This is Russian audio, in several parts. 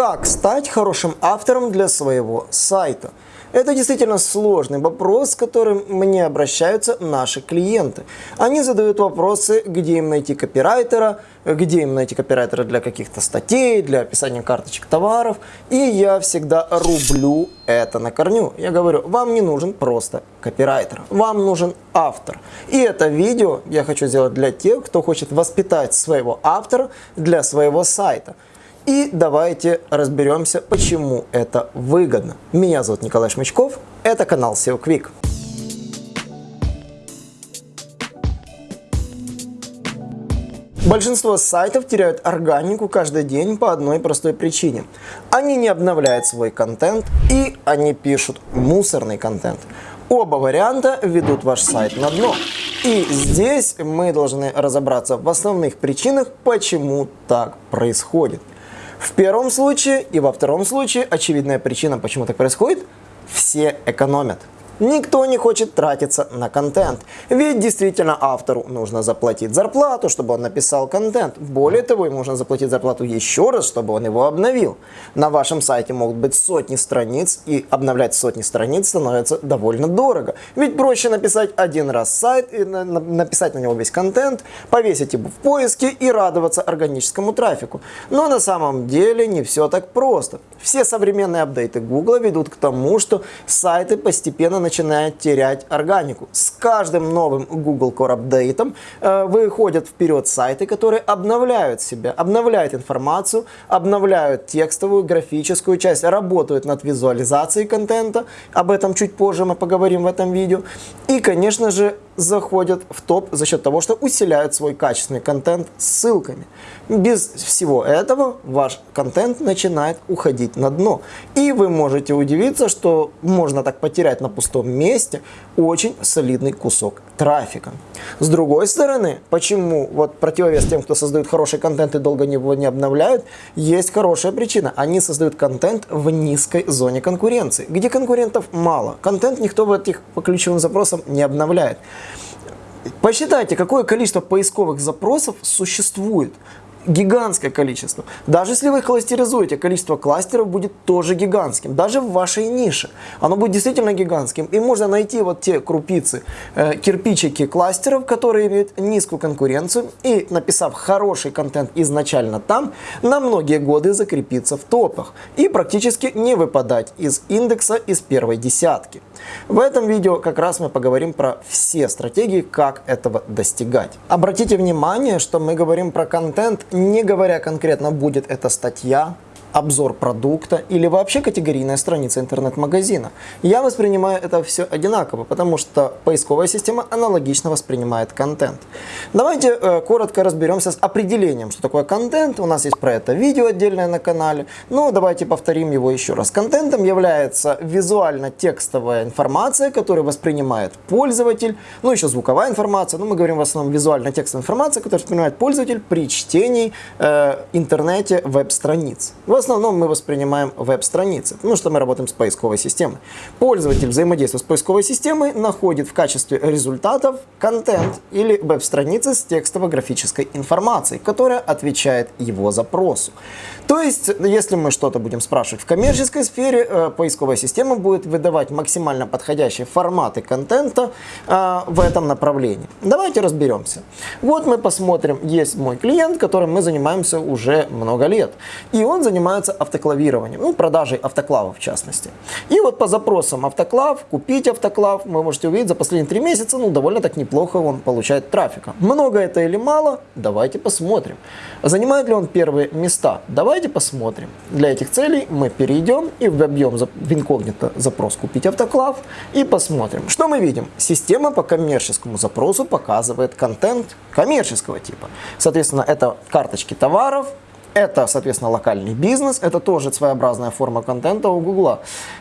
Как стать хорошим автором для своего сайта? Это действительно сложный вопрос, с которым мне обращаются наши клиенты. Они задают вопросы, где им найти копирайтера, где им найти копирайтера для каких-то статей, для описания карточек товаров. И я всегда рублю это на корню. Я говорю, вам не нужен просто копирайтер, вам нужен автор. И это видео я хочу сделать для тех, кто хочет воспитать своего автора для своего сайта. И давайте разберемся, почему это выгодно. Меня зовут Николай Шмычков, это канал SEO Quick. Большинство сайтов теряют органику каждый день по одной простой причине. Они не обновляют свой контент и они пишут мусорный контент. Оба варианта ведут ваш сайт на дно. И здесь мы должны разобраться в основных причинах, почему так происходит. В первом случае и во втором случае очевидная причина, почему так происходит, все экономят. Никто не хочет тратиться на контент, ведь действительно автору нужно заплатить зарплату, чтобы он написал контент. Более того, ему нужно заплатить зарплату еще раз, чтобы он его обновил. На вашем сайте могут быть сотни страниц, и обновлять сотни страниц становится довольно дорого. Ведь проще написать один раз сайт, и написать на него весь контент, повесить его в поиске и радоваться органическому трафику. Но на самом деле не все так просто. Все современные апдейты Google ведут к тому, что сайты постепенно начинают начинает терять органику. С каждым новым Google Core апдейтом э, выходят вперед сайты, которые обновляют себя, обновляют информацию, обновляют текстовую, графическую часть, работают над визуализацией контента. Об этом чуть позже мы поговорим в этом видео. И, конечно же, заходят в топ за счет того, что усиляют свой качественный контент ссылками. Без всего этого ваш контент начинает уходить на дно. И вы можете удивиться, что можно так потерять на пустом месте очень солидный кусок трафика. С другой стороны, почему вот противовес тем, кто создает хороший контент и долго его не обновляют, есть хорошая причина. Они создают контент в низкой зоне конкуренции, где конкурентов мало. Контент никто в этих по ключевым запросам не обновляет. Посчитайте, какое количество поисковых запросов существует гигантское количество. Даже если вы кластеризуете, количество кластеров будет тоже гигантским. Даже в вашей нише. Оно будет действительно гигантским. И можно найти вот те крупицы, э, кирпичики кластеров, которые имеют низкую конкуренцию. И написав хороший контент изначально там, на многие годы закрепиться в топах. И практически не выпадать из индекса из первой десятки. В этом видео как раз мы поговорим про все стратегии, как этого достигать. Обратите внимание, что мы говорим про контент, не говоря конкретно, будет это статья, обзор продукта или вообще категорийная страница интернет-магазина. Я воспринимаю это все одинаково, потому что поисковая система аналогично воспринимает контент. Давайте э, коротко разберемся с определением, что такое контент. У нас есть про это видео отдельное на канале. Ну, давайте повторим его еще раз. Контентом является визуально-текстовая информация, которую воспринимает пользователь. Ну, еще звуковая информация. Но мы говорим в основном визуально-текстовая информация, которую воспринимает пользователь при чтении э, интернете веб-страниц основном мы воспринимаем веб-страницы, потому что мы работаем с поисковой системой. Пользователь, взаимодействуя с поисковой системой, находит в качестве результатов контент или веб-страницы с текстово-графической информацией, которая отвечает его запросу. То есть, если мы что-то будем спрашивать в коммерческой сфере, э, поисковая система будет выдавать максимально подходящие форматы контента э, в этом направлении. Давайте разберемся. Вот мы посмотрим, есть мой клиент, которым мы занимаемся уже много лет. И он занимается занимаются автоклавированием, ну, продажей автоклавов в частности. И вот по запросам автоклав, купить автоклав, вы можете увидеть, за последние три месяца, ну, довольно так неплохо он получает трафика. Много это или мало? Давайте посмотрим. Занимает ли он первые места? Давайте посмотрим. Для этих целей мы перейдем и вобьем в инкогнито запрос «Купить автоклав» и посмотрим. Что мы видим? Система по коммерческому запросу показывает контент коммерческого типа. Соответственно, это карточки товаров, это, соответственно, локальный бизнес, это тоже своеобразная форма контента у Гугла.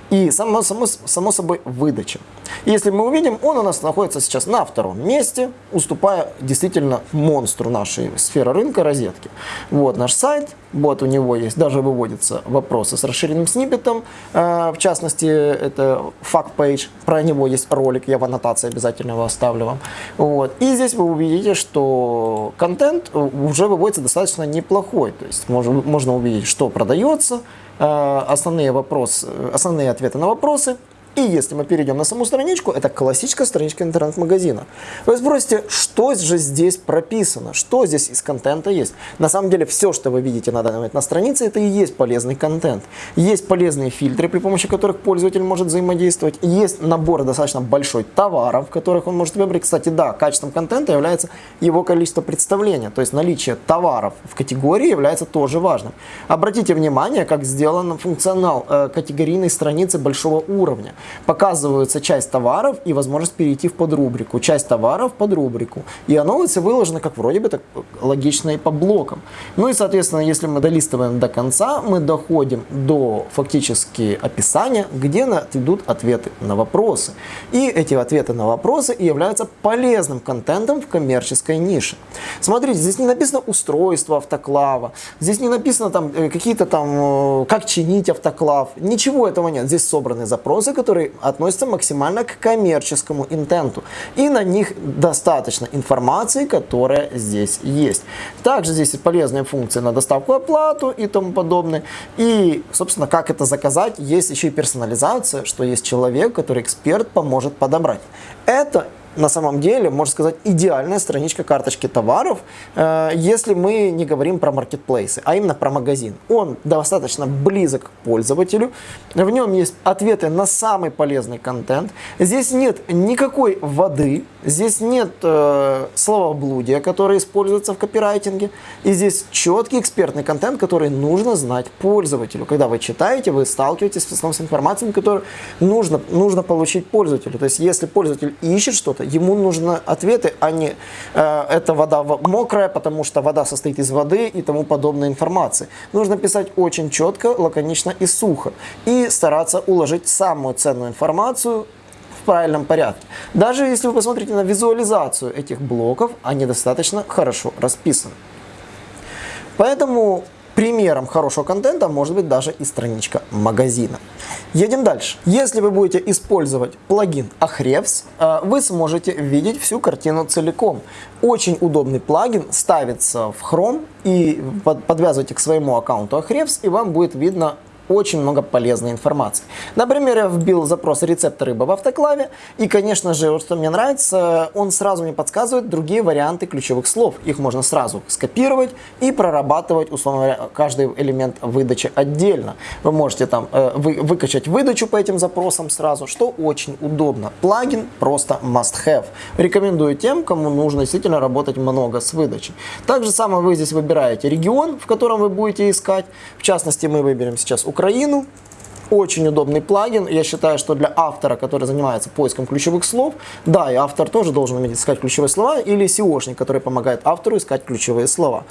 И само, само, само собой выдача. Если мы увидим, он у нас находится сейчас на втором месте, уступая действительно монстру нашей сферы рынка розетки. Вот наш сайт, вот у него есть, даже выводятся вопросы с расширенным сниппетом, э, в частности, это fact page, про него есть ролик, я в аннотации обязательно его оставлю вам. Вот. И здесь вы увидите, что контент уже выводится достаточно неплохой, то есть можно, можно увидеть, что продается, э, основные, вопросы, основные ответы на вопросы и если мы перейдем на саму страничку, это классическая страничка интернет-магазина. Вы спросите, что же здесь прописано, что здесь из контента есть. На самом деле все, что вы видите на данный момент на странице, это и есть полезный контент. Есть полезные фильтры, при помощи которых пользователь может взаимодействовать. Есть набор достаточно большой товаров, которых он может выбрать. Кстати, да, качеством контента является его количество представления. То есть наличие товаров в категории является тоже важным. Обратите внимание, как сделан функционал э, категорийной страницы большого уровня показывается часть товаров и возможность перейти в подрубрику, часть товаров под рубрику. И оно все выложено как вроде бы так логично и по блокам. Ну и, соответственно, если мы долистываем до конца, мы доходим до фактически описания, где идут ответы на вопросы. И эти ответы на вопросы являются полезным контентом в коммерческой нише. Смотрите, здесь не написано устройство автоклава, здесь не написано там э, какие-то там, э, как чинить автоклав, ничего этого нет. Здесь собраны запросы, которые которые относятся максимально к коммерческому интенту. И на них достаточно информации, которая здесь есть. Также здесь полезные функции на доставку оплату и тому подобное. И, собственно, как это заказать, есть еще и персонализация, что есть человек, который эксперт поможет подобрать. Это на самом деле, можно сказать, идеальная страничка карточки товаров, э, если мы не говорим про маркетплейсы, а именно про магазин. Он достаточно близок к пользователю, в нем есть ответы на самый полезный контент. Здесь нет никакой воды, здесь нет э, словоблудия, которое используется в копирайтинге, и здесь четкий экспертный контент, который нужно знать пользователю. Когда вы читаете, вы сталкиваетесь с информацией, которую нужно, нужно получить пользователю. То есть, если пользователь ищет что-то, ему нужны ответы, а не э, эта вода мокрая, потому что вода состоит из воды и тому подобной информации. Нужно писать очень четко, лаконично и сухо. И стараться уложить самую ценную информацию в правильном порядке. Даже если вы посмотрите на визуализацию этих блоков, они достаточно хорошо расписаны. Поэтому Примером хорошего контента может быть даже и страничка магазина. Едем дальше. Если вы будете использовать плагин Ahrefs, э, вы сможете видеть всю картину целиком. Очень удобный плагин ставится в Chrome и подвязывайте к своему аккаунту Ahrefs, и вам будет видно очень много полезной информации. Например, я вбил запрос рецепт рыбы в автоклаве, и, конечно же, вот что мне нравится, он сразу мне подсказывает другие варианты ключевых слов. Их можно сразу скопировать и прорабатывать, условно говоря, каждый элемент выдачи отдельно. Вы можете там э, вы, выкачать выдачу по этим запросам сразу, что очень удобно. Плагин просто must have. Рекомендую тем, кому нужно действительно работать много с выдачей. Также самое вы здесь выбираете регион, в котором вы будете искать. В частности, мы выберем сейчас Украину Украину. Очень удобный плагин. Я считаю, что для автора, который занимается поиском ключевых слов, да, и автор тоже должен уметь искать ключевые слова, или SEOшник, который помогает автору искать ключевые слова.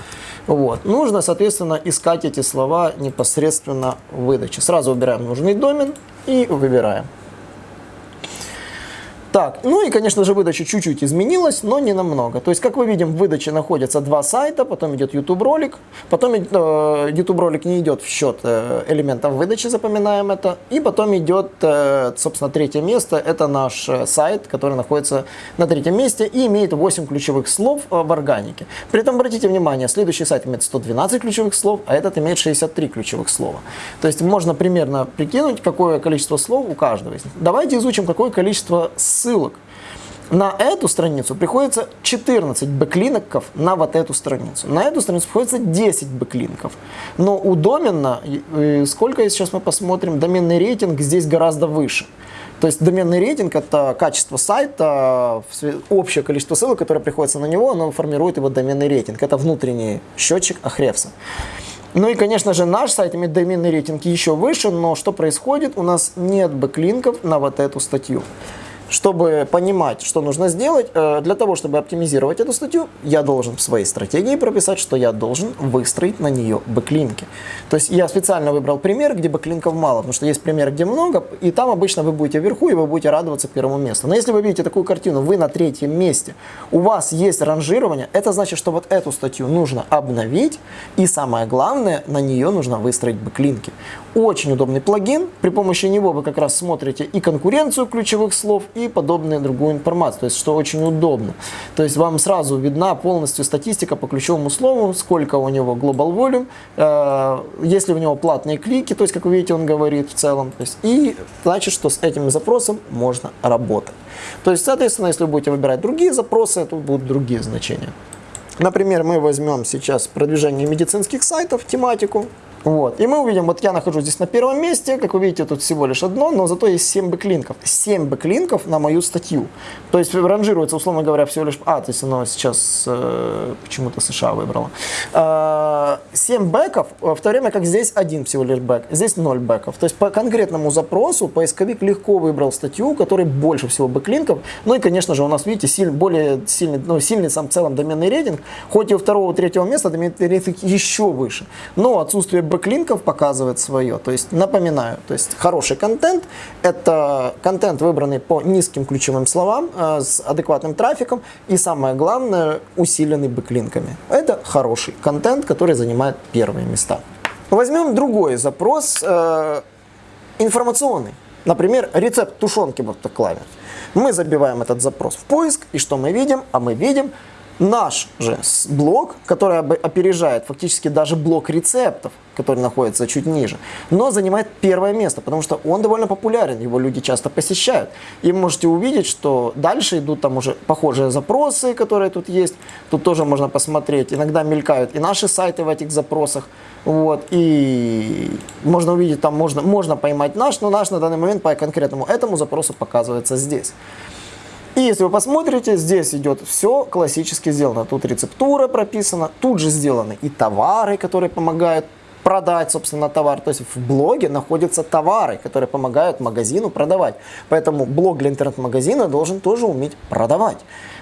Вот. Нужно, соответственно, искать эти слова непосредственно в выдаче. Сразу выбираем нужный домен и выбираем. Так, ну и, конечно же, выдача чуть-чуть изменилась, но не намного. То есть, как мы видим, в выдаче находятся два сайта, потом идет YouTube ролик, потом э, YouTube ролик не идет в счет э, элементов выдачи, запоминаем это, и потом идет, э, собственно, третье место, это наш э, сайт, который находится на третьем месте и имеет 8 ключевых слов э, в органике. При этом, обратите внимание, следующий сайт имеет 112 ключевых слов, а этот имеет 63 ключевых слова. То есть, можно примерно прикинуть, какое количество слов у каждого из них. Давайте изучим, какое количество ссылок ссылок. На эту страницу приходится 14 бэклинков на вот эту страницу. На эту страницу приходится 10 бэклинков. Но у домена, сколько сейчас мы посмотрим, доменный рейтинг здесь гораздо выше. То есть доменный рейтинг это качество сайта, общее количество ссылок, которое приходится на него, оно формирует его доменный рейтинг. Это внутренний счетчик Ahrefs а. Ну и, конечно же, наш сайт имеет доменный рейтинг еще выше, но что происходит? У нас нет бэклинков на вот эту статью чтобы понимать, что нужно сделать, э, для того, чтобы оптимизировать эту статью, я должен в своей стратегии прописать, что я должен выстроить на нее бэклинки. То есть я специально выбрал пример, где бэклинков мало, потому что есть пример, где много, и там обычно вы будете вверху, и вы будете радоваться первому месту. Но если вы видите такую картину, вы на третьем месте, у вас есть ранжирование, это значит, что вот эту статью нужно обновить, и самое главное, на нее нужно выстроить бэклинки. Очень удобный плагин, при помощи него вы как раз смотрите и конкуренцию ключевых слов, и подобную другую информацию, то есть что очень удобно. То есть вам сразу видна полностью статистика по ключевому слову, сколько у него global volume, э, если у него платные клики, то есть как вы видите он говорит в целом, то есть, и значит, что с этим запросом можно работать. То есть, соответственно, если вы будете выбирать другие запросы, то будут другие значения. Например, мы возьмем сейчас продвижение медицинских сайтов, тематику, вот. И мы увидим, вот я нахожусь здесь на первом месте, как вы видите, тут всего лишь одно, но зато есть 7 бэклинков. 7 бэклинков на мою статью. То есть ранжируется, условно говоря, всего лишь... А, то есть оно сейчас э, почему-то США выбрало. Э, 7 бэков, в то время как здесь один всего лишь бэк. Здесь 0 бэков. То есть по конкретному запросу поисковик легко выбрал статью, у которой больше всего бэклинков. Ну и, конечно же, у нас, видите, силь, более сильный, ну, сильный сам в целом доменный рейтинг. Хоть и у второго, третьего места доменный рейтинг еще выше. Но отсутствие бэклинков показывает свое. То есть, напоминаю, то есть хороший контент – это контент, выбранный по низким ключевым словам, э, с адекватным трафиком и, самое главное, усиленный бэклинками. Это хороший контент, который занимает первые места. Возьмем другой запрос, э, информационный. Например, рецепт тушенки в автоклаве. Мы забиваем этот запрос в поиск, и что мы видим? А мы видим Наш же блок, который опережает фактически даже блок рецептов, который находится чуть ниже, но занимает первое место, потому что он довольно популярен, его люди часто посещают. И можете увидеть, что дальше идут там уже похожие запросы, которые тут есть. Тут тоже можно посмотреть. Иногда мелькают и наши сайты в этих запросах. Вот, и можно увидеть, там можно, можно поймать наш, но наш на данный момент по конкретному этому запросу показывается здесь. И если вы посмотрите, здесь идет все классически сделано. Тут рецептура прописана, тут же сделаны и товары, которые помогают продать, собственно, товар. То есть в блоге находятся товары, которые помогают магазину продавать. Поэтому блог для интернет-магазина должен тоже уметь продавать.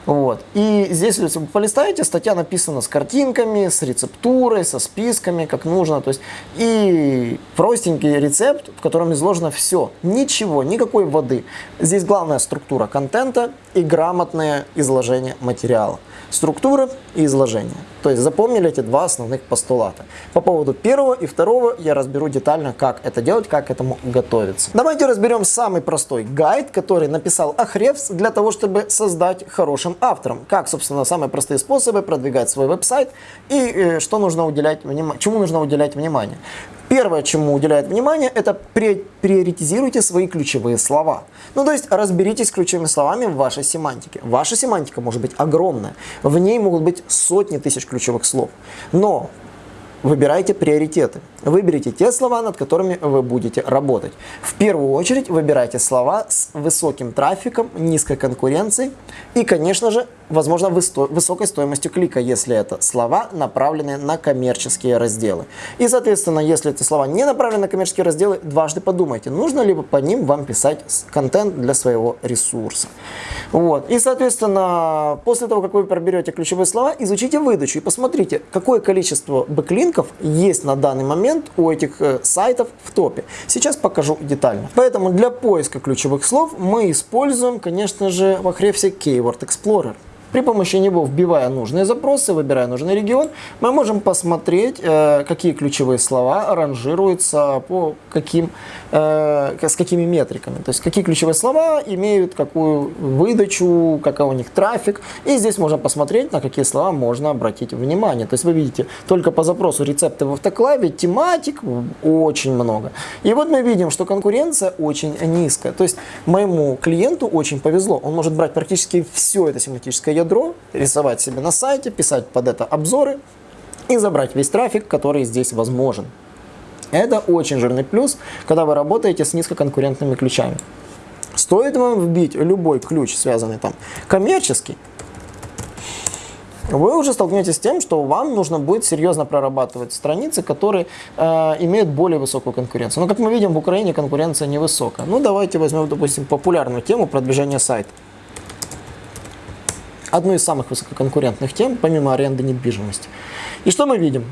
Вот. И здесь, если вы полистаете, статья написана с картинками, с рецептурой, со списками, как нужно. То есть, и простенький рецепт, в котором изложено все. Ничего, никакой воды. Здесь главная структура контента и грамотное изложение материала структура и изложение. То есть запомнили эти два основных постулата. По поводу первого и второго я разберу детально, как это делать, как к этому готовиться. Давайте разберем самый простой гайд, который написал Ахревс для того, чтобы создать хорошим автором. Как, собственно, самые простые способы продвигать свой веб-сайт и э, что нужно уделять внимание, чему нужно уделять внимание. Первое, чему уделяет внимание, это приоритизируйте свои ключевые слова. Ну, то есть разберитесь с ключевыми словами в вашей семантике. Ваша семантика может быть огромная. В ней могут быть сотни тысяч ключевых слов. Но Выбирайте приоритеты. Выберите те слова, над которыми вы будете работать. В первую очередь выбирайте слова с высоким трафиком, низкой конкуренцией и, конечно же, возможно, высокой стоимостью клика, если это слова, направленные на коммерческие разделы. И, соответственно, если эти слова не направлены на коммерческие разделы, дважды подумайте, нужно ли по ним вам писать контент для своего ресурса. Вот. И, соответственно, после того, как вы проберете ключевые слова, изучите выдачу и посмотрите, какое количество бэклинков есть на данный момент у этих э, сайтов в топе. Сейчас покажу детально. Поэтому для поиска ключевых слов мы используем, конечно же, в Ahrefs Keyword Explorer. При помощи него, вбивая нужные запросы, выбирая нужный регион, мы можем посмотреть, э, какие ключевые слова ранжируются по каким, э, с какими метриками. То есть, какие ключевые слова имеют какую выдачу, какой у них трафик. И здесь можно посмотреть, на какие слова можно обратить внимание. То есть, вы видите, только по запросу рецепты в автоклаве, тематик очень много. И вот мы видим, что конкуренция очень низкая. То есть, моему клиенту очень повезло. Он может брать практически все это семантическое ядро, рисовать себе на сайте, писать под это обзоры и забрать весь трафик, который здесь возможен. Это очень жирный плюс, когда вы работаете с низкоконкурентными ключами. Стоит вам вбить любой ключ, связанный там коммерческий, вы уже столкнетесь с тем, что вам нужно будет серьезно прорабатывать страницы, которые э, имеют более высокую конкуренцию. Но, как мы видим, в Украине конкуренция невысокая. Ну, давайте возьмем, допустим, популярную тему продвижения сайта одной из самых высококонкурентных тем, помимо аренды недвижимости. И что мы видим?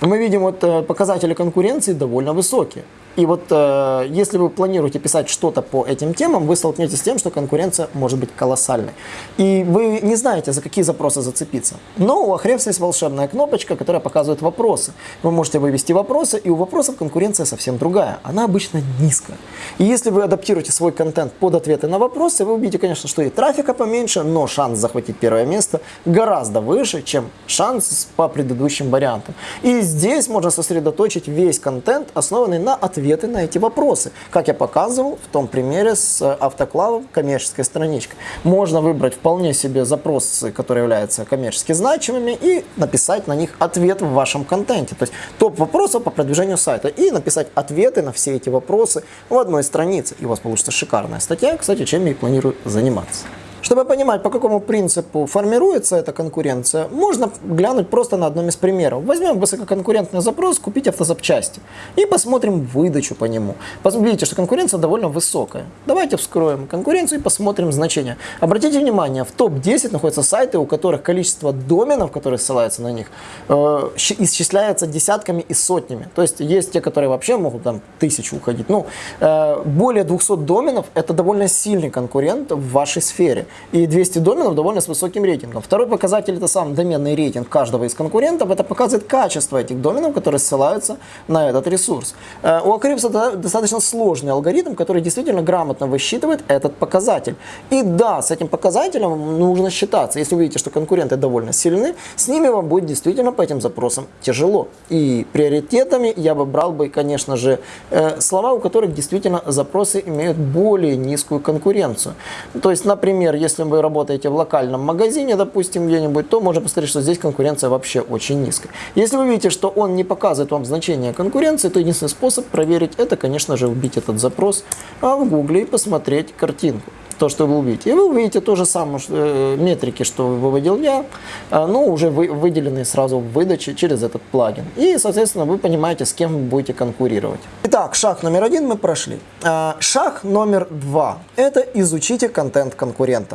Мы видим вот э, показатели конкуренции довольно высокие. И вот э, если вы планируете писать что-то по этим темам, вы столкнетесь с тем, что конкуренция может быть колоссальной. И вы не знаете, за какие запросы зацепиться. Но у Ahrefs есть волшебная кнопочка, которая показывает вопросы. Вы можете вывести вопросы, и у вопросов конкуренция совсем другая. Она обычно низкая. И если вы адаптируете свой контент под ответы на вопросы, вы увидите, конечно, что и трафика поменьше, но шанс захватить первое место гораздо выше, чем шанс по предыдущим вариантам. И здесь можно сосредоточить весь контент, основанный на ответы на эти вопросы, как я показывал в том примере с автоклавом коммерческой страничкой. Можно выбрать вполне себе запросы, которые являются коммерчески значимыми, и написать на них ответ в вашем контенте. То есть топ вопросов по продвижению сайта и написать ответы на все эти вопросы в одной странице. И у вас получится шикарная статья, кстати, чем я и планирую заниматься. Чтобы понимать, по какому принципу формируется эта конкуренция, можно глянуть просто на одном из примеров. Возьмем высококонкурентный запрос «Купить автозапчасти» и посмотрим выдачу по нему. Видите, что конкуренция довольно высокая. Давайте вскроем конкуренцию и посмотрим значения. Обратите внимание, в топ-10 находятся сайты, у которых количество доменов, которые ссылаются на них, э, исчисляется десятками и сотнями. То есть есть те, которые вообще могут там тысячу уходить. Ну, э, более 200 доменов – это довольно сильный конкурент в вашей сфере и 200 доменов довольно с высоким рейтингом. Второй показатель это сам доменный рейтинг каждого из конкурентов. Это показывает качество этих доменов, которые ссылаются на этот ресурс. Э, у Ahrefs достаточно сложный алгоритм, который действительно грамотно высчитывает этот показатель. И да, с этим показателем нужно считаться. Если вы видите, что конкуренты довольно сильны, с ними вам будет действительно по этим запросам тяжело. И приоритетами я бы брал бы, конечно же, э, слова, у которых действительно запросы имеют более низкую конкуренцию. То есть, например, если вы работаете в локальном магазине, допустим, где-нибудь, то можно посмотреть, что здесь конкуренция вообще очень низкая. Если вы видите, что он не показывает вам значение конкуренции, то единственный способ проверить это, конечно же, вбить этот запрос а в гугле и посмотреть картинку то, что вы увидите. И вы увидите то же самое что, э, метрики, что выводил я, э, но уже вы, выделенные сразу в выдаче через этот плагин. И, соответственно, вы понимаете, с кем вы будете конкурировать. Итак, шаг номер один мы прошли. Э, шаг номер два – это изучите контент конкурента.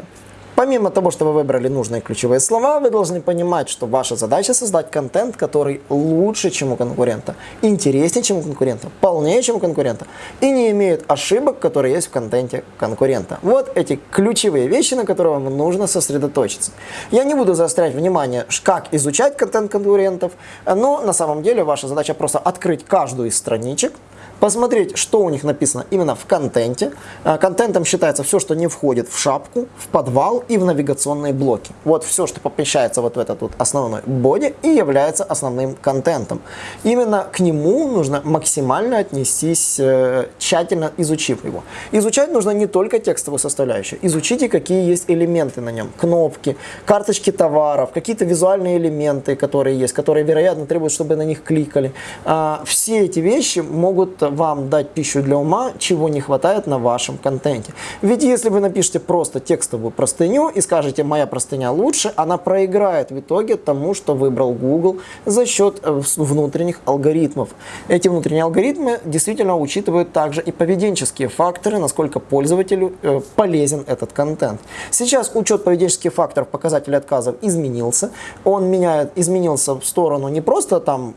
Помимо того, что вы выбрали нужные ключевые слова, вы должны понимать, что ваша задача создать контент, который лучше, чем у конкурента, интереснее, чем у конкурента, полнее, чем у конкурента, и не имеет ошибок, которые есть в контенте конкурента. Вот эти ключевые вещи, на которые вам нужно сосредоточиться. Я не буду заострять внимание, как изучать контент конкурентов, но на самом деле ваша задача просто открыть каждую из страничек, посмотреть, что у них написано именно в контенте. А, контентом считается все, что не входит в шапку, в подвал и в навигационные блоки. Вот все, что помещается вот в этот вот основной боди и является основным контентом. Именно к нему нужно максимально отнестись, э, тщательно изучив его. Изучать нужно не только текстовую составляющую, изучите, какие есть элементы на нем. Кнопки, карточки товаров, какие-то визуальные элементы, которые есть, которые, вероятно, требуют, чтобы на них кликали. А, все эти вещи могут вам дать пищу для ума, чего не хватает на вашем контенте. Ведь если вы напишете просто текстовую простыню и скажете «моя простыня лучше», она проиграет в итоге тому, что выбрал Google за счет э, внутренних алгоритмов. Эти внутренние алгоритмы действительно учитывают также и поведенческие факторы, насколько пользователю э, полезен этот контент. Сейчас учет поведенческих факторов показателей отказов изменился. Он меняет, изменился в сторону не просто там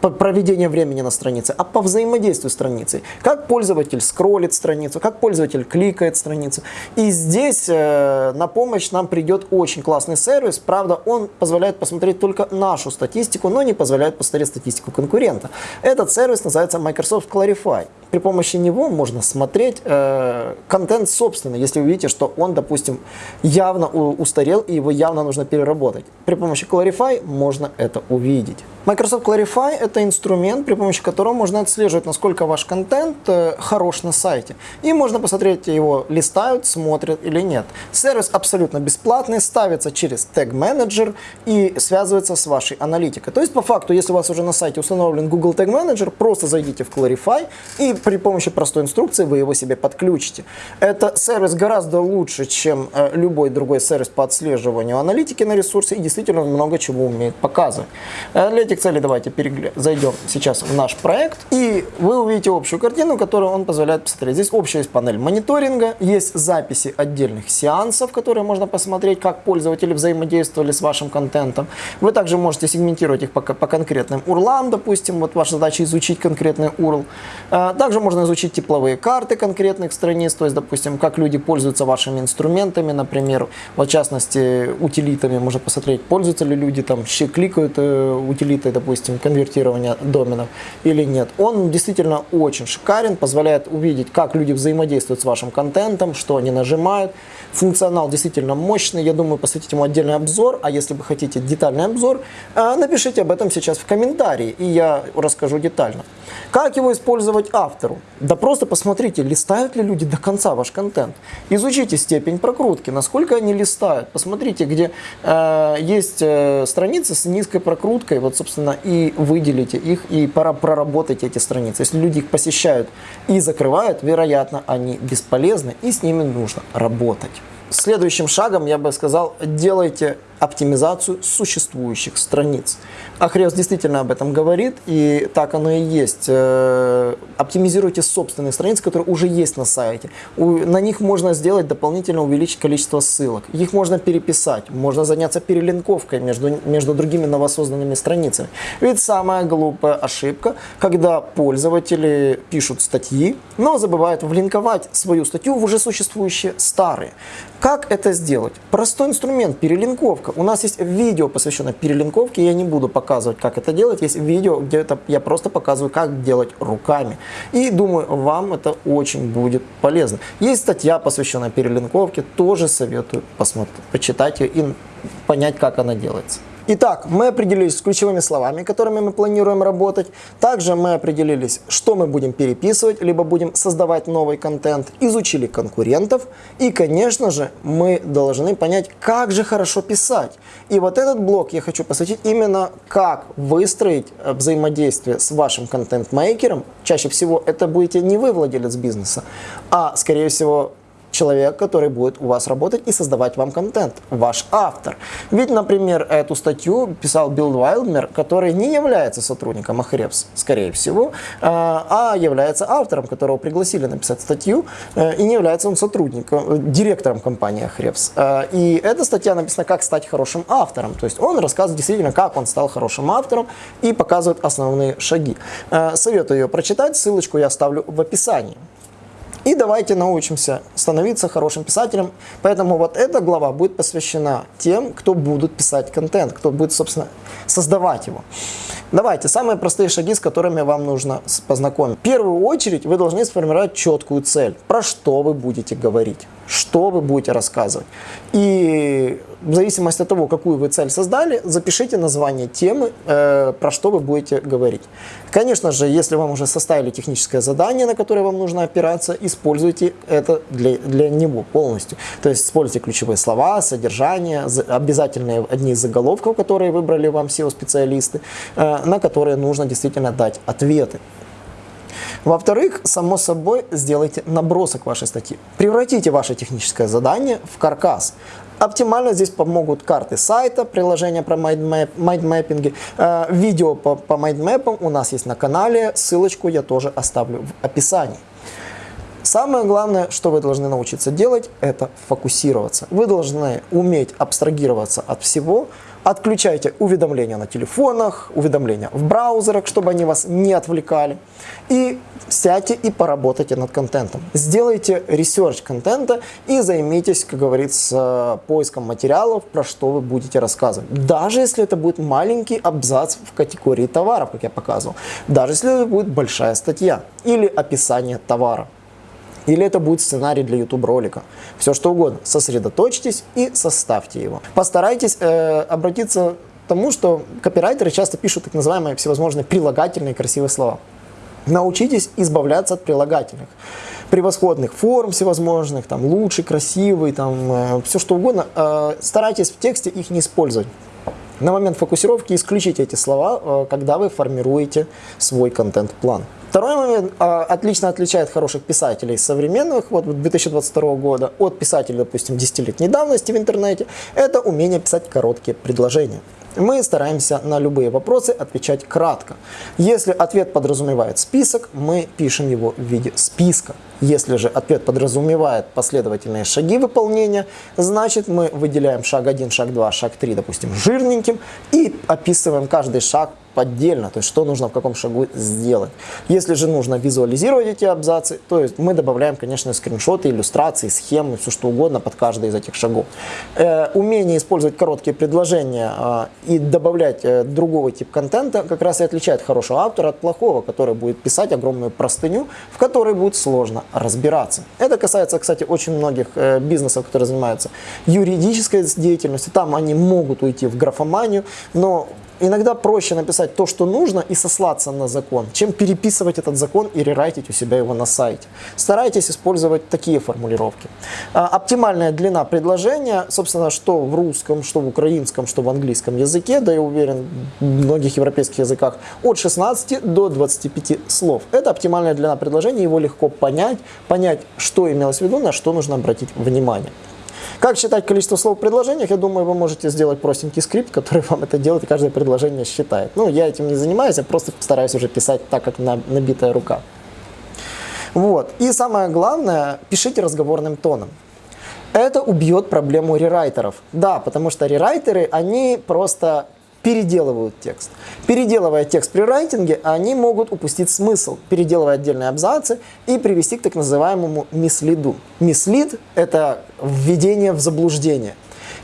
проведения времени на странице, а по взаимодействию с страницей. Как пользователь скроллит страницу, как пользователь кликает страницу. И здесь э, на помощь нам придет очень классный сервис. Правда, он позволяет посмотреть только нашу статистику, но не позволяет посмотреть статистику конкурента. Этот сервис называется Microsoft Clarify. При помощи него можно смотреть э, контент собственный, если вы видите, что он, допустим, явно устарел и его явно нужно переработать. При помощи Clarify можно это увидеть. Microsoft Clarify – это инструмент, при помощи которого можно отслеживать, насколько ваш контент э, хорош на сайте. И можно посмотреть, его листают, смотрят или нет. Сервис абсолютно бесплатный, ставится через Tag Manager и связывается с вашей аналитикой. То есть, по факту, если у вас уже на сайте установлен Google Tag Manager, просто зайдите в Clarify и при помощи простой инструкции вы его себе подключите. Это сервис гораздо лучше, чем э, любой другой сервис по отслеживанию аналитики на ресурсе и действительно много чего умеет показывать. Э, этих целей давайте перегля... зайдем сейчас в наш проект и вы увидите общую картину, которую он позволяет посмотреть. Здесь общая есть панель мониторинга, есть записи отдельных сеансов, которые можно посмотреть, как пользователи взаимодействовали с вашим контентом. Вы также можете сегментировать их по, по конкретным урлам, допустим, вот ваша задача изучить конкретный URL. Также Также можно изучить тепловые карты конкретных страниц, то есть, допустим, как люди пользуются вашими инструментами, например, в частности, утилитами. Можно посмотреть, пользуются ли люди, там, кликают э, утилитой, допустим, конвертирования доменов или нет. Он действительно очень шикарен, позволяет увидеть, как люди взаимодействуют с вашим контентом, что они нажимают. Функционал действительно мощный, я думаю, посвятить ему отдельный обзор, а если вы хотите детальный обзор, э, напишите об этом сейчас в комментарии, и я расскажу детально. Как его использовать автору? Да просто посмотрите, листают ли люди до конца ваш контент. Изучите степень прокрутки, насколько они листают. Посмотрите, где э, есть э, страницы с низкой прокруткой, вот, собственно, и выделите их, и пора проработать эти страницы. Если люди их посещают и закрывают, вероятно, они бесполезны, и с ними нужно работать. Следующим шагом, я бы сказал, делайте оптимизацию существующих страниц. Ахриос действительно об этом говорит, и так оно и есть. Э, оптимизируйте собственные страницы, которые уже есть на сайте. На них можно сделать дополнительно увеличить количество ссылок. Их можно переписать, можно заняться перелинковкой между, между другими новосозданными страницами. Ведь самая глупая ошибка, когда пользователи пишут статьи, но забывают влинковать свою статью в уже существующие старые. Как это сделать? Простой инструмент – перелинковка. У нас есть видео, посвященное перелинковке, я не буду показывать, как это делать. Есть видео, где это я просто показываю, как делать руками. И думаю, вам это очень будет полезно. Есть статья, посвященная перелинковке, тоже советую посмотреть, почитать ее и понять, как она делается. Итак, мы определились с ключевыми словами, которыми мы планируем работать. Также мы определились, что мы будем переписывать, либо будем создавать новый контент, изучили конкурентов. И, конечно же, мы должны понять, как же хорошо писать. И вот этот блок я хочу посвятить именно, как выстроить э, взаимодействие с вашим контент-мейкером. Чаще всего это будете не вы, владелец бизнеса, а, скорее всего, человек, который будет у вас работать и создавать вам контент, ваш автор. Ведь, например, эту статью писал Билл Вайлдмер, который не является сотрудником Ahrefs, скорее всего, э, а является автором, которого пригласили написать статью, э, и не является он сотрудником, э, директором компании Ahrefs. И эта статья написана «Как стать хорошим автором», то есть он рассказывает действительно, как он стал хорошим автором и показывает основные шаги. Советую ее прочитать, ссылочку я оставлю в описании. И давайте научимся становиться хорошим писателем. Поэтому вот эта глава будет посвящена тем, кто будут писать контент, кто будет, собственно, создавать его. Давайте, самые простые шаги, с которыми вам нужно познакомить. В первую очередь вы должны сформировать четкую цель, про что вы будете говорить что вы будете рассказывать. И в зависимости от того, какую вы цель создали, запишите название темы, э, про что вы будете говорить. Конечно же, если вам уже составили техническое задание, на которое вам нужно опираться, используйте это для, для него полностью. То есть используйте ключевые слова, содержание, обязательные одни из заголовков, которые выбрали вам SEO-специалисты, э, на которые нужно действительно дать ответы. Во-вторых, само собой, сделайте набросок вашей статьи. Превратите ваше техническое задание в каркас. Оптимально здесь помогут карты сайта, приложения про майндмэппинги, э, видео по, по майндмэпам у нас есть на канале, ссылочку я тоже оставлю в описании. Самое главное, что вы должны научиться делать, это фокусироваться. Вы должны уметь абстрагироваться от всего, Отключайте уведомления на телефонах, уведомления в браузерах, чтобы они вас не отвлекали. И сядьте и поработайте над контентом. Сделайте research контента и займитесь, как говорится, поиском материалов, про что вы будете рассказывать. Даже если это будет маленький абзац в категории товаров, как я показывал. Даже если это будет большая статья или описание товара. Или это будет сценарий для YouTube ролика. Все что угодно. Сосредоточьтесь и составьте его. Постарайтесь э, обратиться к тому, что копирайтеры часто пишут так называемые всевозможные прилагательные красивые слова. Научитесь избавляться от прилагательных. Превосходных форм всевозможных, там, лучший, красивый, там, э, все что угодно. Э, старайтесь в тексте их не использовать. На момент фокусировки исключите эти слова, э, когда вы формируете свой контент-план. Второй момент а, отлично отличает хороших писателей современных, вот 2022 года, от писателей, допустим, 10-летней давности в интернете, это умение писать короткие предложения. Мы стараемся на любые вопросы отвечать кратко. Если ответ подразумевает список, мы пишем его в виде списка. Если же ответ подразумевает последовательные шаги выполнения, значит мы выделяем шаг 1, шаг 2, шаг 3, допустим, жирненьким и описываем каждый шаг отдельно, то есть что нужно в каком шагу сделать. Если же нужно визуализировать эти абзацы, то есть мы добавляем, конечно, скриншоты, иллюстрации, схемы, все что угодно под каждый из этих шагов. Э, умение использовать короткие предложения э, и добавлять э, другого типа контента как раз и отличает хорошего автора от плохого, который будет писать огромную простыню, в которой будет сложно разбираться. Это касается, кстати, очень многих э, бизнесов, которые занимаются юридической деятельностью. Там они могут уйти в графоманию, но иногда проще написать то, что нужно, и сослаться на закон, чем переписывать этот закон и рерайтить у себя его на сайте. Старайтесь использовать такие формулировки. А, оптимальная длина предложения, собственно, что в русском, что в украинском, что в английском языке, да я уверен, в многих европейских языках, от 16 до 25 слов. Это оптимальная длина предложения, его легко понять, понять, что имелось в виду, на что нужно обратить внимание. Как считать количество слов в предложениях, я думаю, вы можете сделать простенький скрипт, который вам это делает и каждое предложение считает. Ну, я этим не занимаюсь, я просто стараюсь уже писать так, как набитая рука. Вот. И самое главное, пишите разговорным тоном. Это убьет проблему рерайтеров. Да, потому что рерайтеры, они просто переделывают текст. Переделывая текст при райтинге, они могут упустить смысл, переделывая отдельные абзацы и привести к так называемому мислиду. Мислид – это введение в заблуждение.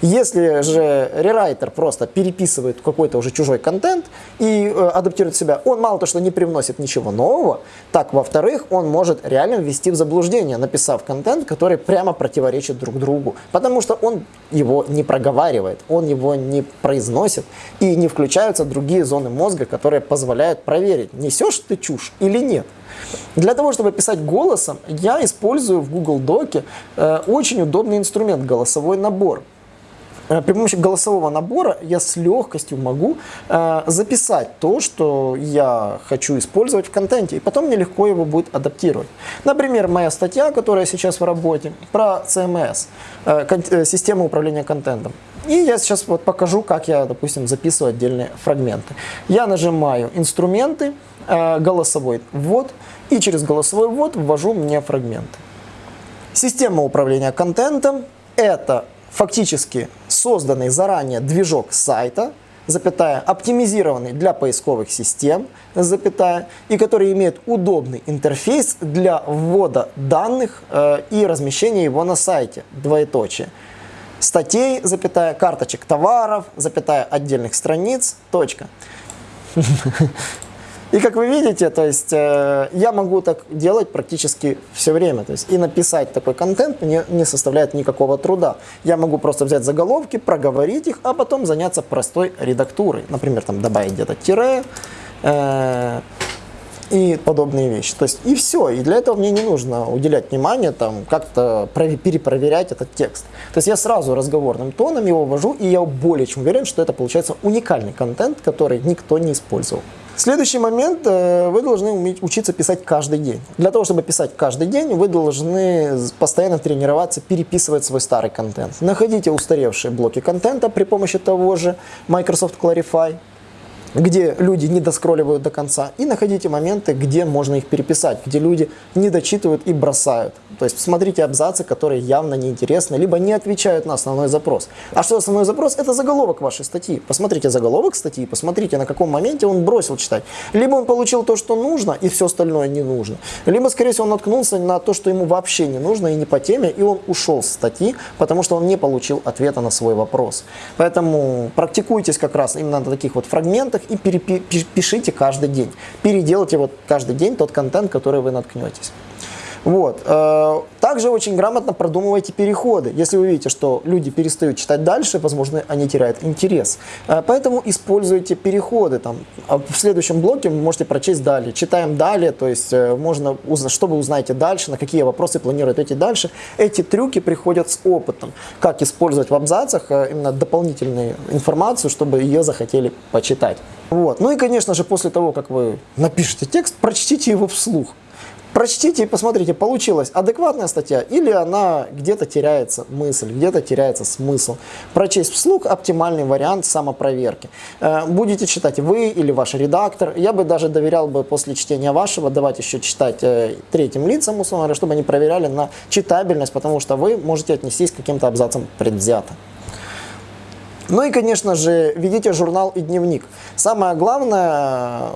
Если же рерайтер просто переписывает какой-то уже чужой контент и э, адаптирует себя, он мало то, что не привносит ничего нового, так, во-вторых, он может реально ввести в заблуждение, написав контент, который прямо противоречит друг другу, потому что он его не проговаривает, он его не произносит, и не включаются другие зоны мозга, которые позволяют проверить, несешь ты чушь или нет. Для того, чтобы писать голосом, я использую в Google Доке э, очень удобный инструмент – голосовой набор. Э, при помощи голосового набора я с легкостью могу э, записать то, что я хочу использовать в контенте, и потом мне легко его будет адаптировать. Например, моя статья, которая сейчас в работе, про CMS, э, систему управления контентом. И я сейчас вот покажу, как я, допустим, записываю отдельные фрагменты. Я нажимаю «Инструменты», «Голосовой ввод», и через голосовой ввод ввожу мне фрагменты. Система управления контентом – это фактически созданный заранее движок сайта, запятая, оптимизированный для поисковых систем, запятая, и который имеет удобный интерфейс для ввода данных э, и размещения его на сайте, двоеточие. Статей, запятая, карточек товаров, запятая, отдельных страниц, точка. И как вы видите, то есть э, я могу так делать практически все время. То есть и написать такой контент мне не составляет никакого труда. Я могу просто взять заголовки, проговорить их, а потом заняться простой редактурой. Например, там добавить где-то тире э, и подобные вещи. То есть и все. И для этого мне не нужно уделять внимание, там как-то перепроверять этот текст. То есть я сразу разговорным тоном его ввожу, и я более чем уверен, что это получается уникальный контент, который никто не использовал. Следующий момент, э, вы должны уметь учиться писать каждый день. Для того, чтобы писать каждый день, вы должны постоянно тренироваться, переписывать свой старый контент. Находите устаревшие блоки контента при помощи того же Microsoft Clarify, где люди не доскролливают до конца, и находите моменты, где можно их переписать, где люди не дочитывают и бросают. То есть смотрите абзацы, которые явно неинтересны, либо не отвечают на основной запрос. А что основной запрос? Это заголовок вашей статьи. Посмотрите заголовок статьи, посмотрите, на каком моменте он бросил читать. Либо он получил то, что нужно, и все остальное не нужно. Либо, скорее всего, он наткнулся на то, что ему вообще не нужно и не по теме, и он ушел с статьи, потому что он не получил ответа на свой вопрос. Поэтому практикуйтесь как раз именно на таких вот фрагментах и перепишите каждый день. Переделайте вот каждый день тот контент, который вы наткнетесь. Вот. Э, также очень грамотно продумывайте переходы. Если вы видите, что люди перестают читать дальше, возможно, они теряют интерес. Э, поэтому используйте переходы. Там, а в следующем блоке вы можете прочесть далее. Читаем далее, то есть э, можно, что вы узнаете дальше, на какие вопросы планируете идти дальше. Эти трюки приходят с опытом. Как использовать в абзацах именно дополнительную информацию, чтобы ее захотели почитать. Вот. Ну и, конечно же, после того, как вы напишете текст, прочтите его вслух. Прочтите и посмотрите, получилась адекватная статья или она где-то теряется мысль, где-то теряется смысл. Прочесть вслух – оптимальный вариант самопроверки. Э, будете читать вы или ваш редактор. Я бы даже доверял бы после чтения вашего давать еще читать э, третьим лицам, условно говоря, чтобы они проверяли на читабельность, потому что вы можете отнестись к каким-то абзацам предвзято. Ну и, конечно же, ведите журнал и дневник. Самое главное,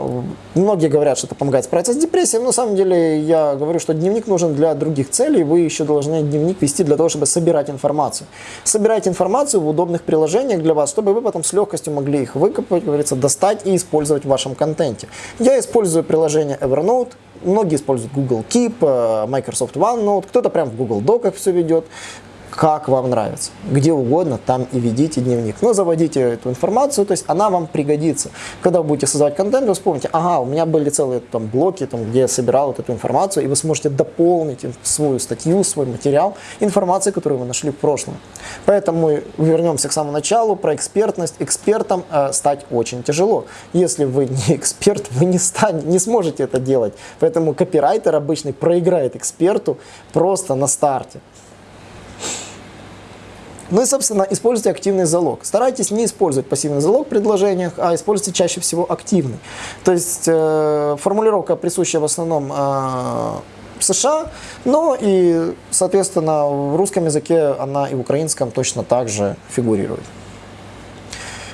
многие говорят, что это помогает справиться с депрессией, но на самом деле я говорю, что дневник нужен для других целей, вы еще должны дневник вести для того, чтобы собирать информацию. Собирайте информацию в удобных приложениях для вас, чтобы вы потом с легкостью могли их выкопать, говорится, достать и использовать в вашем контенте. Я использую приложение Evernote, многие используют Google Keep, э, Microsoft OneNote, кто-то прям в Google Доках все ведет как вам нравится. Где угодно, там и ведите дневник. Но заводите эту информацию, то есть она вам пригодится. Когда вы будете создавать контент, вы вспомните, ага, у меня были целые там блоки, там, где я собирал вот эту информацию, и вы сможете дополнить свою статью, свой материал информацией, которую вы нашли в прошлом. Поэтому вернемся к самому началу про экспертность. Экспертом э, стать очень тяжело. Если вы не эксперт, вы не, стань, не сможете это делать. Поэтому копирайтер обычный проиграет эксперту просто на старте. Ну и, собственно, используйте активный залог. Старайтесь не использовать пассивный залог в предложениях, а используйте чаще всего активный. То есть э, формулировка присущая в основном э, США, но и, соответственно, в русском языке она и в украинском точно так же фигурирует.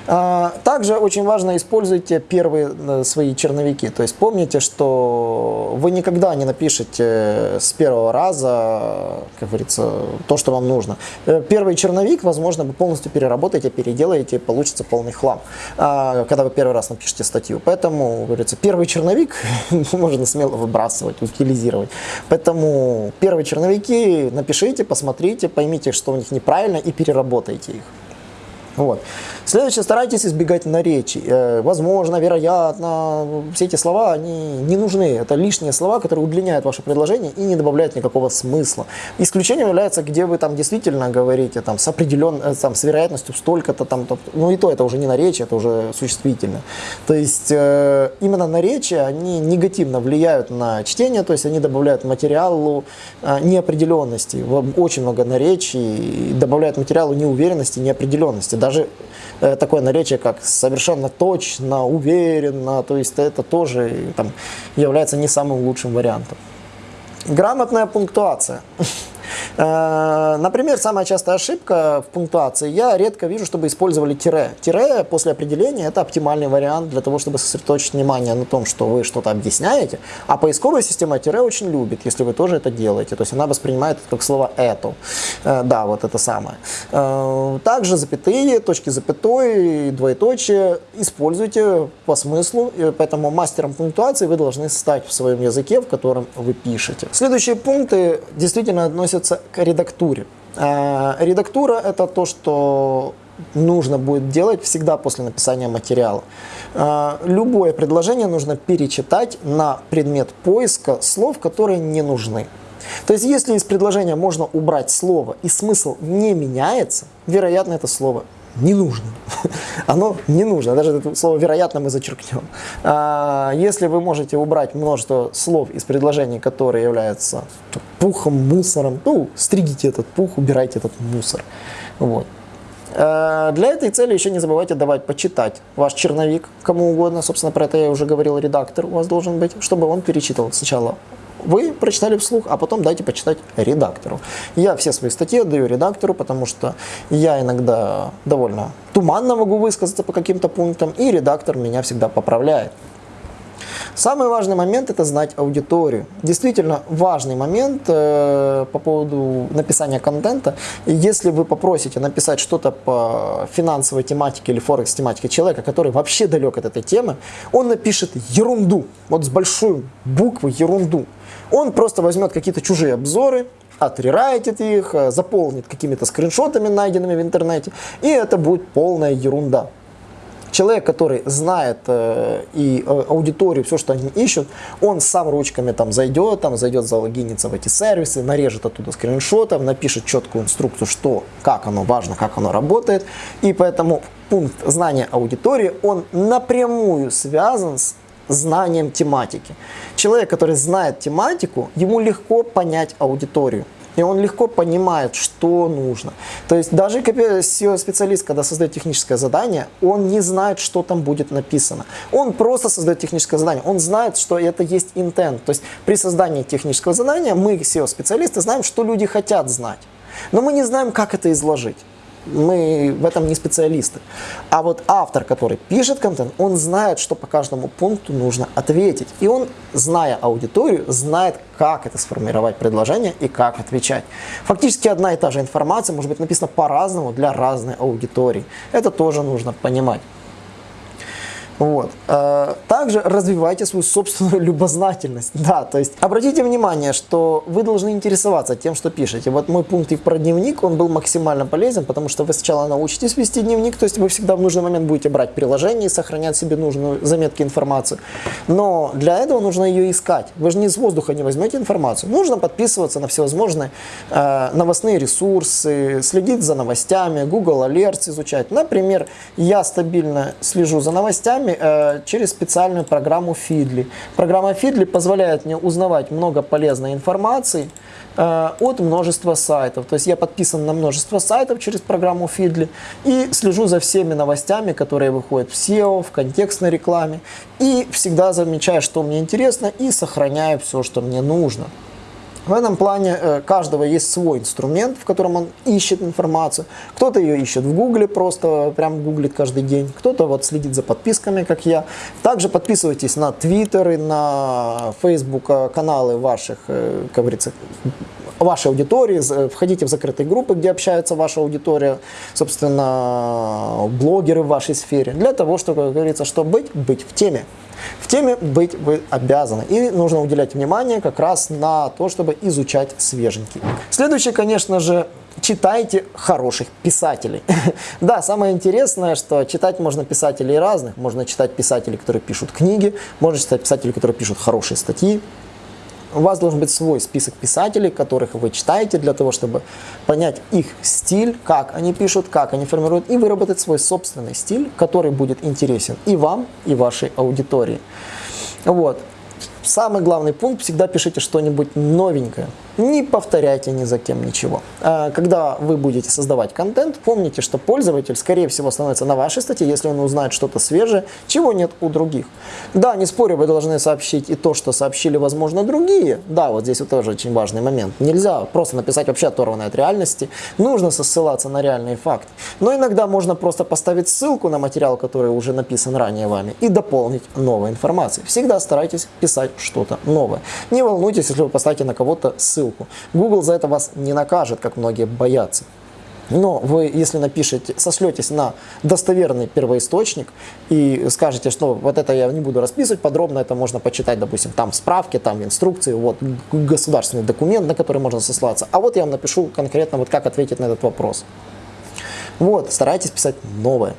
А, также очень важно используйте первые э, свои черновики. То есть помните, что вы никогда не напишете с первого раза, как говорится, то, что вам нужно. Э, первый черновик, возможно, вы полностью переработаете, переделаете, получится полный хлам, а, когда вы первый раз напишете статью. Поэтому, говорится, первый черновик можно смело выбрасывать, утилизировать. Поэтому первые черновики напишите, посмотрите, поймите, что у них неправильно и переработайте их. Вот. Следующее, старайтесь избегать наречий. Э, возможно, вероятно, все эти слова, они не нужны. Это лишние слова, которые удлиняют ваше предложение и не добавляют никакого смысла. Исключением является, где вы там действительно говорите там, с определенной, э, там, с вероятностью столько-то там, то, ну и то, это уже не наречие, это уже существительно. То есть э, именно наречия, они негативно влияют на чтение, то есть они добавляют материалу э, неопределенности. Очень много наречий добавляют материалу неуверенности, неопределенности даже э, такое наречие, как совершенно точно, уверенно, то есть это тоже там, является не самым лучшим вариантом. Грамотная пунктуация. Э, например, самая частая ошибка в пунктуации. Я редко вижу, чтобы использовали тире. Тире после определения – это оптимальный вариант для того, чтобы сосредоточить внимание на том, что вы что-то объясняете. А поисковая система тире очень любит, если вы тоже это делаете. То есть она воспринимает это как слово «это». Э, да, вот это самое. Э, также запятые, точки запятой, двоеточие используйте по смыслу. Поэтому мастером пунктуации вы должны стать в своем языке, в котором вы пишете. Следующие пункты действительно относятся к редактуре. А, редактура – это то, что нужно будет делать всегда после написания материала. А, любое предложение нужно перечитать на предмет поиска слов, которые не нужны. То есть, если из предложения можно убрать слово и смысл не меняется, вероятно, это слово не нужно. Оно не нужно. Даже это слово «вероятно» мы зачеркнем. А, если вы можете убрать множество слов из предложений, которые являются пухом, мусором, ну, стригите этот пух, убирайте этот мусор. Вот. А, для этой цели еще не забывайте давать почитать ваш черновик кому угодно. Собственно, про это я уже говорил, редактор у вас должен быть, чтобы он перечитывал сначала вы прочитали вслух, а потом дайте почитать редактору. Я все свои статьи отдаю редактору, потому что я иногда довольно туманно могу высказаться по каким-то пунктам, и редактор меня всегда поправляет. Самый важный момент – это знать аудиторию. Действительно важный момент э, по поводу написания контента. Если вы попросите написать что-то по финансовой тематике или форекс тематике человека, который вообще далек от этой темы, он напишет ерунду, вот с большой буквы ерунду. Он просто возьмет какие-то чужие обзоры, отрерайтит их, э, заполнит какими-то скриншотами, найденными в интернете, и это будет полная ерунда. Человек, который знает э, и э, аудиторию, все, что они ищут, он сам ручками там зайдет, там зайдет, залогинится в эти сервисы, нарежет оттуда скриншотов, напишет четкую инструкцию, что, как оно важно, как оно работает. И поэтому пункт знания аудитории, он напрямую связан с знанием тематики. Человек, который знает тематику, ему легко понять аудиторию. И он легко понимает, что нужно. То есть даже SEO-специалист, когда создает техническое задание, он не знает, что там будет написано. Он просто создает техническое задание. Он знает, что это есть intent. То есть при создании технического задания мы, SEO-специалисты, знаем, что люди хотят знать. Но мы не знаем, как это изложить. Мы в этом не специалисты. А вот автор, который пишет контент, он знает, что по каждому пункту нужно ответить. И он, зная аудиторию, знает, как это сформировать предложение и как отвечать. Фактически одна и та же информация может быть написана по-разному для разной аудитории. Это тоже нужно понимать. Вот. Э, также развивайте свою собственную любознательность. Да, то есть обратите внимание, что вы должны интересоваться тем, что пишете. Вот мой пункт и про дневник, он был максимально полезен, потому что вы сначала научитесь вести дневник, то есть вы всегда в нужный момент будете брать приложение и сохранять себе нужную заметки информацию. Но для этого нужно ее искать. Вы же не из воздуха не возьмете информацию. Нужно подписываться на всевозможные э, новостные ресурсы, следить за новостями, Google Alerts изучать. Например, я стабильно слежу за новостями, программе э, через специальную программу Feedly. Программа Feedly позволяет мне узнавать много полезной информации э, от множества сайтов. То есть я подписан на множество сайтов через программу Feedly и слежу за всеми новостями, которые выходят в SEO, в контекстной рекламе. И всегда замечаю, что мне интересно и сохраняю все, что мне нужно. В этом плане э, каждого есть свой инструмент, в котором он ищет информацию. Кто-то ее ищет в Гугле, просто прям гуглит каждый день. Кто-то вот следит за подписками, как я. Также подписывайтесь на Твиттеры, на Facebook э, каналы ваших, э, как говорится, вашей аудитории, входите в закрытые группы, где общается ваша аудитория, собственно, блогеры в вашей сфере, для того, чтобы, как говорится, что быть, быть в теме. В теме быть вы обязаны. И нужно уделять внимание как раз на то, чтобы изучать свеженький. Следующее, конечно же, читайте хороших писателей. да, самое интересное, что читать можно писателей разных. Можно читать писателей, которые пишут книги, можно читать писателей, которые пишут хорошие статьи. У вас должен быть свой список писателей, которых вы читаете, для того, чтобы понять их стиль, как они пишут, как они формируют, и выработать свой собственный стиль, который будет интересен и вам, и вашей аудитории. Вот. Самый главный пункт, всегда пишите что-нибудь новенькое. Не повторяйте ни за кем ничего. А, когда вы будете создавать контент, помните, что пользователь, скорее всего, становится на вашей статье, если он узнает что-то свежее, чего нет у других. Да, не спорю, вы должны сообщить и то, что сообщили, возможно, другие. Да, вот здесь вот тоже очень важный момент. Нельзя просто написать вообще оторванное от реальности. Нужно ссылаться на реальные факты. Но иногда можно просто поставить ссылку на материал, который уже написан ранее вами, и дополнить новой информацией. Всегда старайтесь писать что-то новое. Не волнуйтесь, если вы поставите на кого-то ссылку. Google за это вас не накажет, как многие боятся. Но вы, если напишете, сошлетесь на достоверный первоисточник и скажете, что вот это я не буду расписывать подробно, это можно почитать, допустим, там справки, там инструкции, вот государственный документ, на который можно сослаться. А вот я вам напишу конкретно, вот как ответить на этот вопрос. Вот, старайтесь писать новое.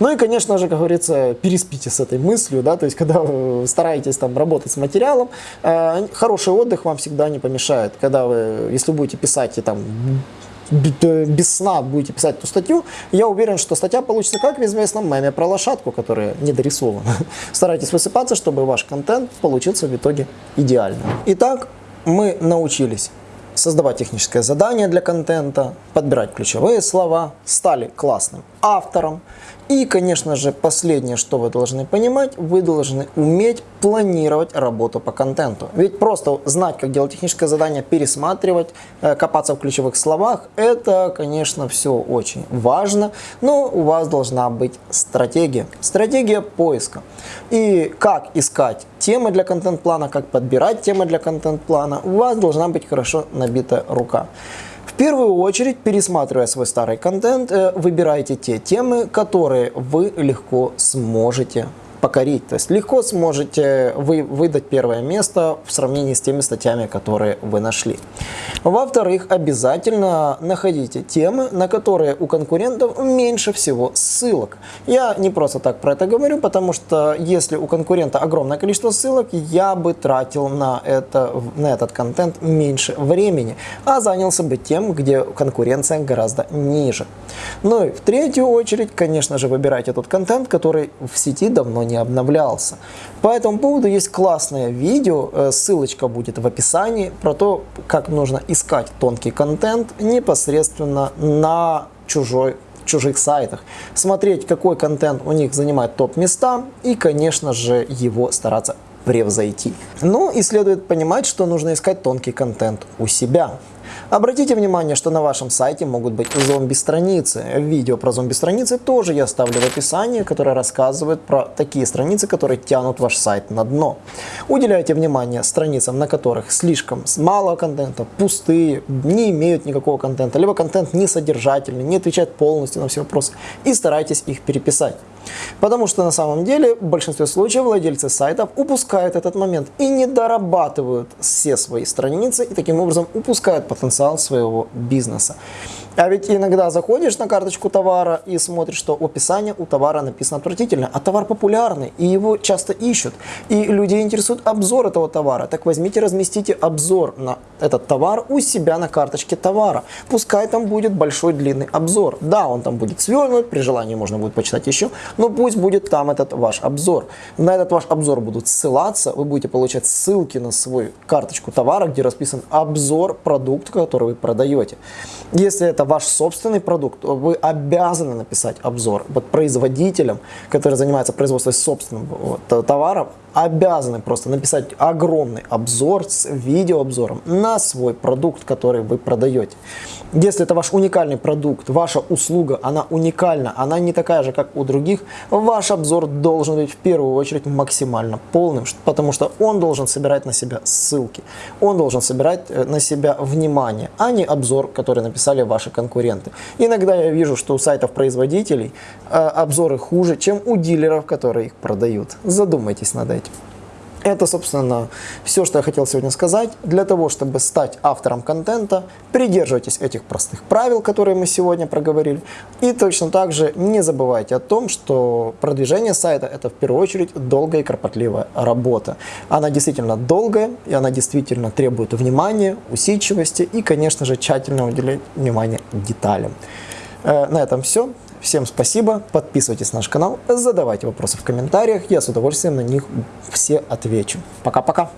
Ну и, конечно же, как говорится, переспите с этой мыслью, да, то есть, когда вы стараетесь там работать с материалом, э, хороший отдых вам всегда не помешает. Когда вы, если будете писать и там без сна будете писать эту статью, я уверен, что статья получится как в известном меме про лошадку, которая недорисована. Старайтесь высыпаться, чтобы ваш контент получился в итоге идеальным. Итак, мы научились создавать техническое задание для контента, подбирать ключевые слова, стали классным автором, и, конечно же, последнее, что вы должны понимать, вы должны уметь планировать работу по контенту. Ведь просто знать, как делать техническое задание, пересматривать, э, копаться в ключевых словах, это, конечно, все очень важно, но у вас должна быть стратегия. Стратегия поиска. И как искать темы для контент-плана, как подбирать темы для контент-плана, у вас должна быть хорошо набитая рука. В первую очередь, пересматривая свой старый контент, э, выбирайте те темы, которые вы легко сможете покорить. То есть легко сможете вы выдать первое место в сравнении с теми статьями, которые вы нашли. Во-вторых, обязательно находите темы, на которые у конкурентов меньше всего ссылок. Я не просто так про это говорю, потому что если у конкурента огромное количество ссылок, я бы тратил на, это, на этот контент меньше времени, а занялся бы тем, где конкуренция гораздо ниже. Ну и в третью очередь, конечно же, выбирайте тот контент, который в сети давно не не обновлялся. По этому поводу есть классное видео, э, ссылочка будет в описании, про то, как нужно искать тонкий контент непосредственно на чужой чужих сайтах, смотреть, какой контент у них занимает топ-места и, конечно же, его стараться превзойти. Ну и следует понимать, что нужно искать тонкий контент у себя. Обратите внимание, что на вашем сайте могут быть зомби-страницы. Видео про зомби-страницы тоже я оставлю в описании, которое рассказывает про такие страницы, которые тянут ваш сайт на дно. Уделяйте внимание страницам, на которых слишком мало контента, пустые, не имеют никакого контента, либо контент несодержательный, не отвечает полностью на все вопросы, и старайтесь их переписать. Потому что на самом деле в большинстве случаев владельцы сайтов упускают этот момент и не дорабатывают все свои страницы и таким образом упускают потенциал своего бизнеса. А ведь иногда заходишь на карточку товара и смотришь, что описание у товара написано отвратительно, а товар популярный, и его часто ищут. И людей интересует обзор этого товара. Так возьмите, разместите обзор на этот товар у себя на карточке товара. Пускай там будет большой длинный обзор. Да, он там будет свернут, при желании можно будет почитать еще, но пусть будет там этот ваш обзор. На этот ваш обзор будут ссылаться, вы будете получать ссылки на свою карточку товара, где расписан обзор продукта, который вы продаете. Если это ваш собственный продукт, вы обязаны написать обзор. Вот производителям, которые занимаются производством собственного товара, обязаны просто написать огромный обзор с видеообзором на свой продукт, который вы продаете. Если это ваш уникальный продукт, ваша услуга, она уникальна, она не такая же, как у других, ваш обзор должен быть в первую очередь максимально полным, потому что он должен собирать на себя ссылки, он должен собирать э, на себя внимание, а не обзор, который написали ваши конкуренты. Иногда я вижу, что у сайтов-производителей э, обзоры хуже, чем у дилеров, которые их продают. Задумайтесь над этим. Это, собственно, все, что я хотел сегодня сказать. Для того, чтобы стать автором контента, придерживайтесь этих простых правил, которые мы сегодня проговорили. И точно так же не забывайте о том, что продвижение сайта – это в первую очередь долгая и кропотливая работа. Она действительно долгая, и она действительно требует внимания, усидчивости и, конечно же, тщательно уделять внимание деталям. Э, на этом все. Всем спасибо, подписывайтесь на наш канал, задавайте вопросы в комментариях, я с удовольствием на них все отвечу. Пока-пока!